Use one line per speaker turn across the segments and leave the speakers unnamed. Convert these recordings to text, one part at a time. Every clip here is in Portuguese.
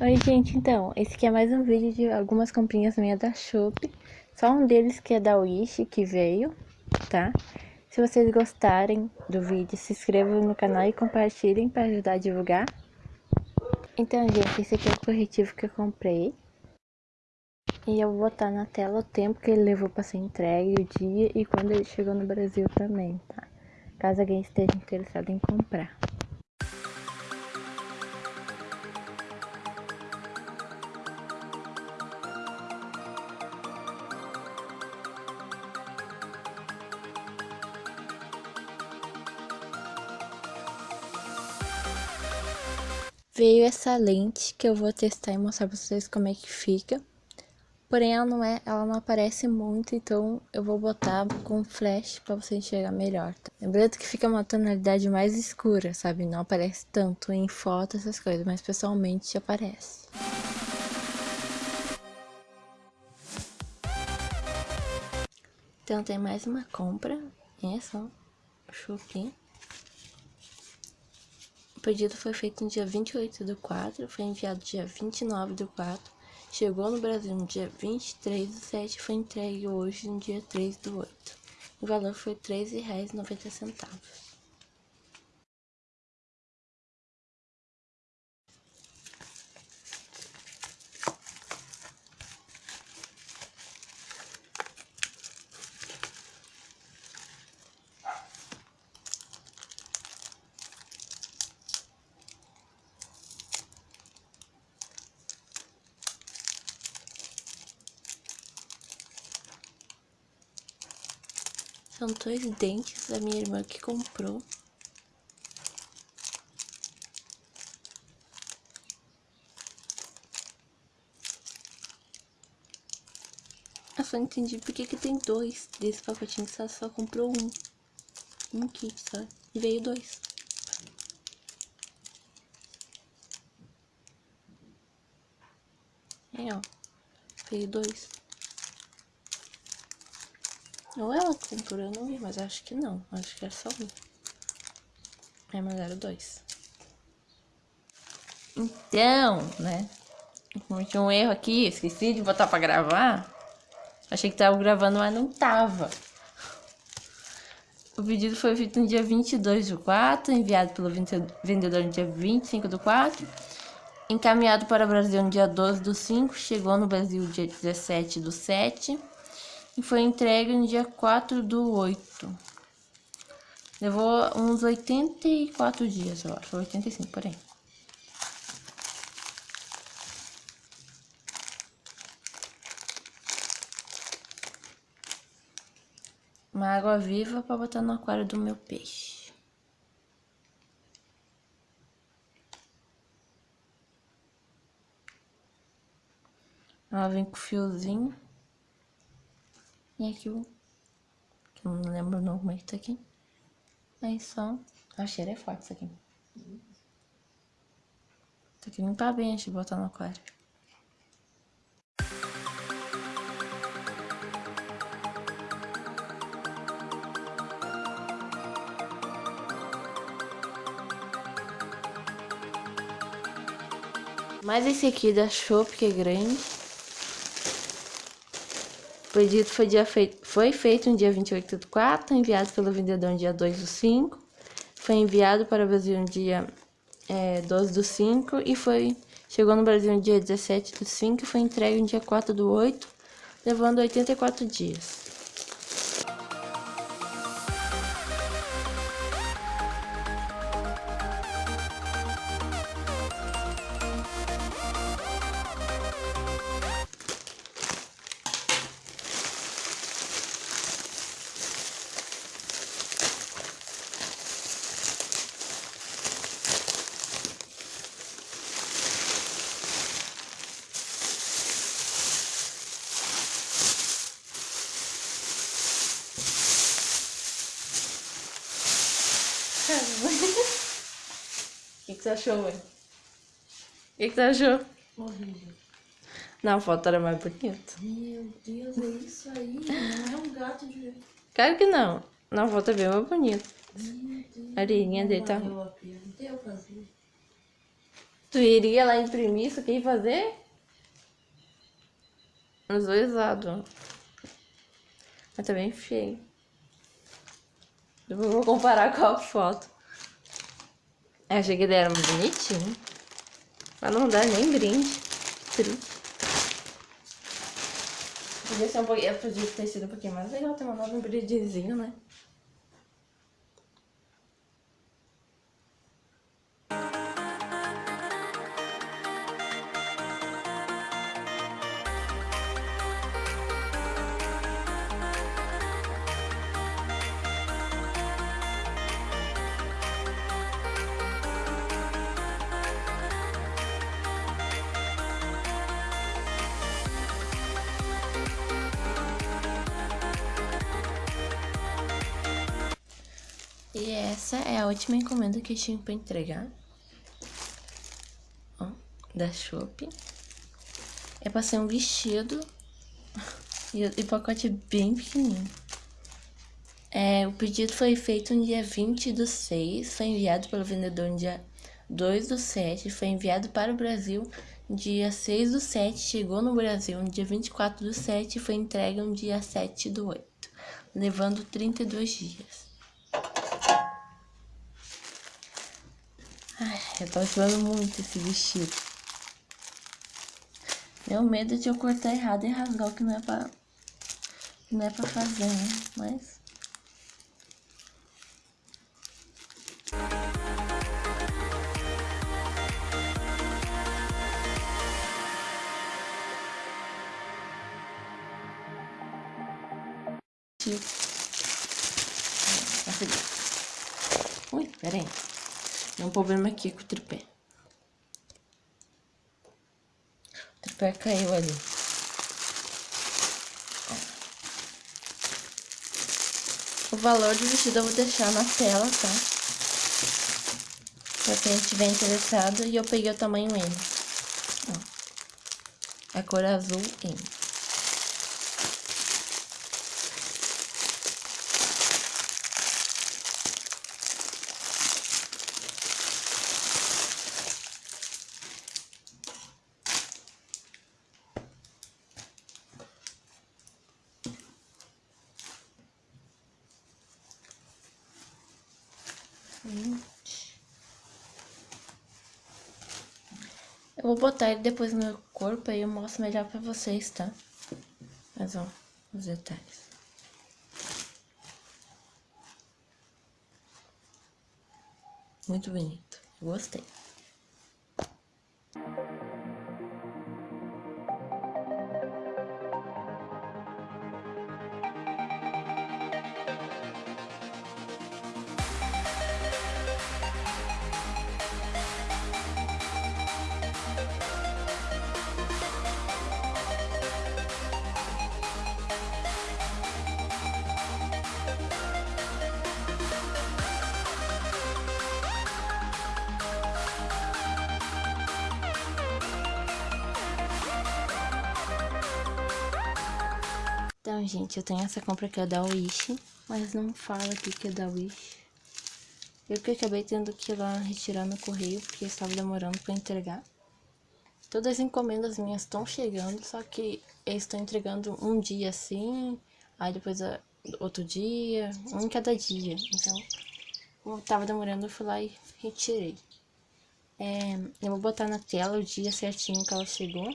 Oi gente, então, esse aqui é mais um vídeo de algumas comprinhas minhas da Shopee Só um deles que é da Wish, que veio, tá? Se vocês gostarem do vídeo, se inscrevam no canal e compartilhem para ajudar a divulgar Então gente, esse aqui é o corretivo que eu comprei E eu vou botar na tela o tempo que ele levou para ser entregue, o dia e quando ele chegou no Brasil também, tá? Caso alguém esteja interessado em comprar Veio essa lente que eu vou testar e mostrar pra vocês como é que fica. Porém, ela não, é, ela não aparece muito, então eu vou botar com flash pra você enxergar melhor. Tá? Lembrando que fica uma tonalidade mais escura, sabe? Não aparece tanto em foto, essas coisas, mas pessoalmente aparece. Então tem mais uma compra, essa, ó, Shopping. O pedido foi feito no dia 28 do 4, foi enviado dia 29 do 4, chegou no Brasil no dia 23 do 7 e foi entregue hoje no dia 3 do 8. O valor foi R$ 13,90. São dois dentes da minha irmã que comprou. Eu só entendi porque que tem dois desse pacotinho, que ela só comprou um. Um kit só. E veio dois. É, ó. Veio dois. Ou ela comprou, eu não vi, mas acho que não. Acho que é só um. É, mas era dois. Então, né? Cometi um erro aqui, esqueci de botar pra gravar. Achei que tava gravando, mas não tava. O pedido foi feito no dia 22 do 4, enviado pelo vendedor no dia 25 do 4. Encaminhado para o Brasil no dia 12 do 5, chegou no Brasil dia 17 do 7 e foi entregue no dia 4 do 8. Levou uns 84 dias, eu acho, 85 por aí. Uma água viva para botar no aquário do meu peixe. Ela vem com fiozinho. E aqui o... Que eu não lembro não como é que tá aqui. Aí só... A cheira é forte isso aqui. Tem que limpar bem antes de botar no aquário. Mas esse aqui da Shop que é grande. O pedido foi, dia feito, foi feito no dia 28 do 4, enviado pelo vendedor no dia 2 do 5. Foi enviado para o Brasil no dia é, 12 do 5 e foi, chegou no Brasil no dia 17 do 5 e foi entregue no dia 4 do 8, levando 84 dias. O que, que você achou, mãe? O que, que você achou?
Horrível.
Na foto era mais bonito.
Meu Deus, é isso aí. Não é um gato de.
Claro que não. Na foto é bem mais
Deus.
A orelhinha dele tá.
A.
Tu iria lá imprimir isso aqui e fazer? Os dois lados. Mas tá bem feio. Depois vou comparar com a foto. Eu achei que era bonitinho. Mas não dá nem brinde. Triste. Podia ser um pouquinho. Podia ter sido um pouquinho mais legal ter mandado um brindezinho, né? Essa é a última encomenda que eu tinha pra entregar. Ó, da Shopee. É pra ser um vestido. E o pacote bem pequenininho. É, o pedido foi feito no dia 20 do 6, foi enviado pelo vendedor no dia 2 do 7, foi enviado para o Brasil no dia 6 do 7, chegou no Brasil no dia 24 do 7 e foi entregue no dia 7 do 8, levando 32 dias. Ai, eu tô esperando muito esse vestido. Meu medo de eu cortar errado e rasgar o que não é pra, não é pra fazer, né? Mas... Ui, peraí. Tem um problema aqui com o tripé. O tripé caiu ali. O valor do vestido eu vou deixar na tela, tá? Pra quem estiver interessado. E eu peguei o tamanho M. Ó. A cor azul M. vou botar ele depois no meu corpo e eu mostro melhor pra vocês, tá? Mas ó, os detalhes. Muito bonito. Gostei. Então, gente, eu tenho essa compra que é da Wish, mas não fala aqui que é da Wish. Eu que acabei tendo que ir lá retirar no correio, porque estava demorando para entregar. Todas as encomendas minhas estão chegando, só que eles estão entregando um dia assim, aí depois outro dia, um em cada dia. Então, como tava demorando, eu fui lá e retirei. É, eu vou botar na tela o dia certinho que ela chegou.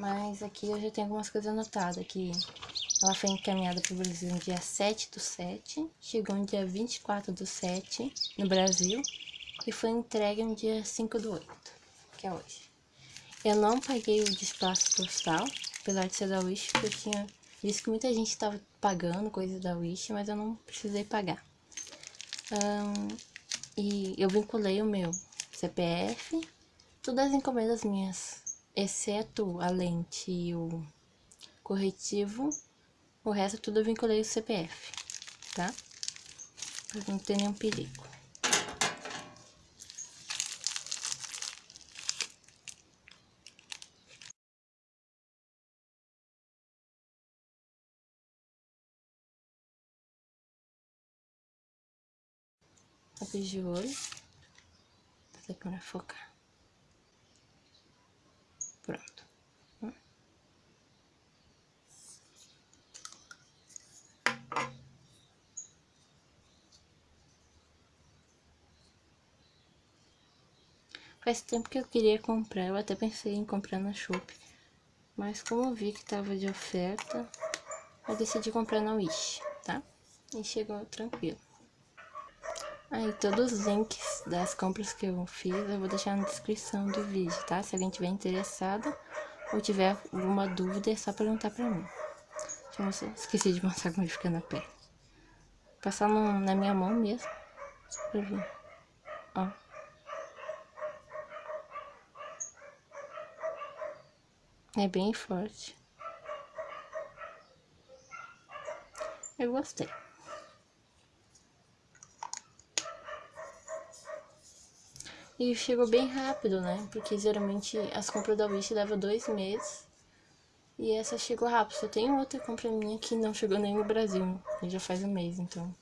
Mas aqui eu já tenho algumas coisas anotadas, que ela foi encaminhada para o Brasil no dia 7 do 7, chegou no dia 24 do 7 no Brasil e foi entregue no dia 5 do 8, que é hoje. Eu não paguei o despacho postal, apesar de ser da Wish, porque eu tinha visto que muita gente estava pagando coisas da Wish, mas eu não precisei pagar. Um, e eu vinculei o meu CPF, todas as encomendas minhas exceto a lente e o corretivo, o resto tudo eu vinculei o CPF, tá? Pra não ter nenhum perigo. Lápis de olho, da câmera focar. Pronto. Faz tempo que eu queria comprar, eu até pensei em comprar na Shopee. Mas como eu vi que tava de oferta, eu decidi comprar na Wish, tá? E chegou tranquilo. Aí, todos os links das compras que eu fiz, eu vou deixar na descrição do vídeo, tá? Se alguém tiver interessado ou tiver alguma dúvida, é só perguntar pra mim. Deixa eu mostrar. Esqueci de mostrar como ele fica na pele. Passar no, na minha mão mesmo, pra ver. Ó. É bem forte. Eu gostei. E chegou bem rápido, né? Porque geralmente as compras da Wish levam dois meses. E essa chegou rápido. Só tem outra compra minha que não chegou nem no Brasil. E já faz um mês, então.